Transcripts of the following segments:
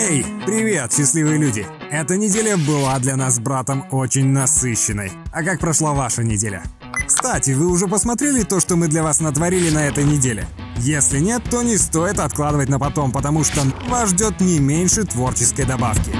Эй, привет, счастливые люди! Эта неделя была для нас с братом очень насыщенной. А как прошла ваша неделя? Кстати, вы уже посмотрели то, что мы для вас натворили на этой неделе? Если нет, то не стоит откладывать на потом, потому что вас ждет не меньше творческой добавки.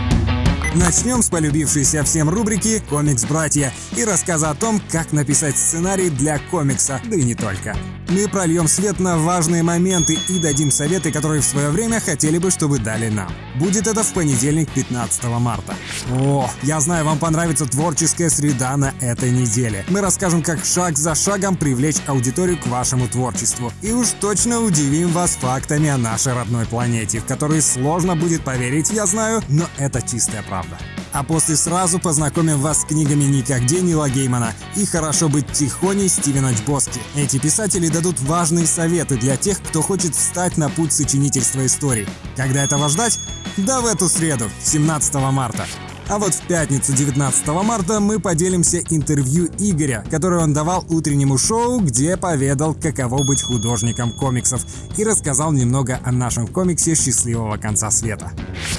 Начнем с полюбившейся всем рубрики «Комикс-братья» и рассказа о том, как написать сценарий для комикса, да и не только. Мы прольем свет на важные моменты и дадим советы, которые в свое время хотели бы, чтобы дали нам. Будет это в понедельник, 15 марта. О, я знаю, вам понравится творческая среда на этой неделе. Мы расскажем, как шаг за шагом привлечь аудиторию к вашему творчеству. И уж точно удивим вас фактами о нашей родной планете, в которые сложно будет поверить, я знаю, но это чистая правда правда. А после сразу познакомим вас с книгами «Никогде Нила Геймана» и «Хорошо быть тихоней» Стивена Чбоски. Эти писатели дадут важные советы для тех, кто хочет встать на путь сочинительства историй. Когда этого ждать? Да в эту среду, 17 марта. А вот в пятницу 19 марта мы поделимся интервью Игоря, которое он давал утреннему шоу, где поведал, каково быть художником комиксов и рассказал немного о нашем комиксе «Счастливого конца света».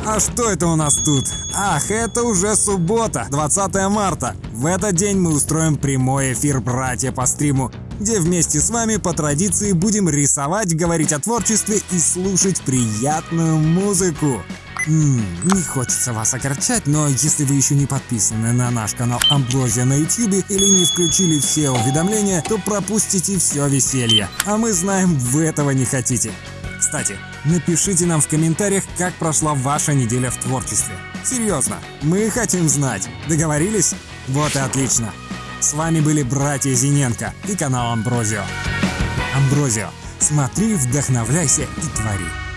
А что это у нас тут? Ах, это уже суббота, 20 марта. В этот день мы устроим прямой эфир «Братья по стриму», где вместе с вами по традиции будем рисовать, говорить о творчестве и слушать приятную музыку. Ммм, не хочется вас огорчать, но если вы еще не подписаны на наш канал Амброзия на YouTube или не включили все уведомления, то пропустите все веселье. А мы знаем, вы этого не хотите. Кстати, напишите нам в комментариях, как прошла ваша неделя в творчестве. Серьезно, мы хотим знать. Договорились? Вот и отлично. С вами были братья Зиненко и канал Амброзио. Амброзио. Смотри, вдохновляйся и твори.